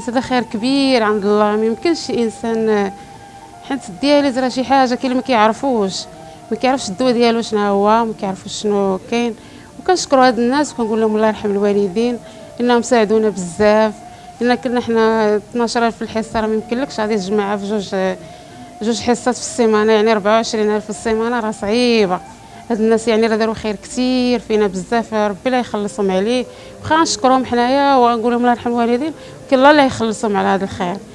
حيت هذا خير كبير عند الله. ما يمكنش انسان حيت الدياليز راه شي حاجة كاين ما كيعرفوش. ما كيعرفش الدواء ديالو شنو هو ما كيعرفوش شنو كاين. وكنشكروا هاد الناس وكنقول لهم الله يرحم الوالدين إنهم ساعدونا بزاف. إلا كنا حنا 12000 في الحصة راه ما يمكنلكش غادي تجمعها في جوج جوج حصات في السيمانة. يعني 24000 في السيمانة راه صعيبة. هاد الناس يعني راه داروا خير كثير فينا بزاف ربي لا يخلصهم عليه. واخا نشكرهم حنايا ونقول لهم الله يرحم الوالدين ولكن الله لا يخلصهم على هذا الخير.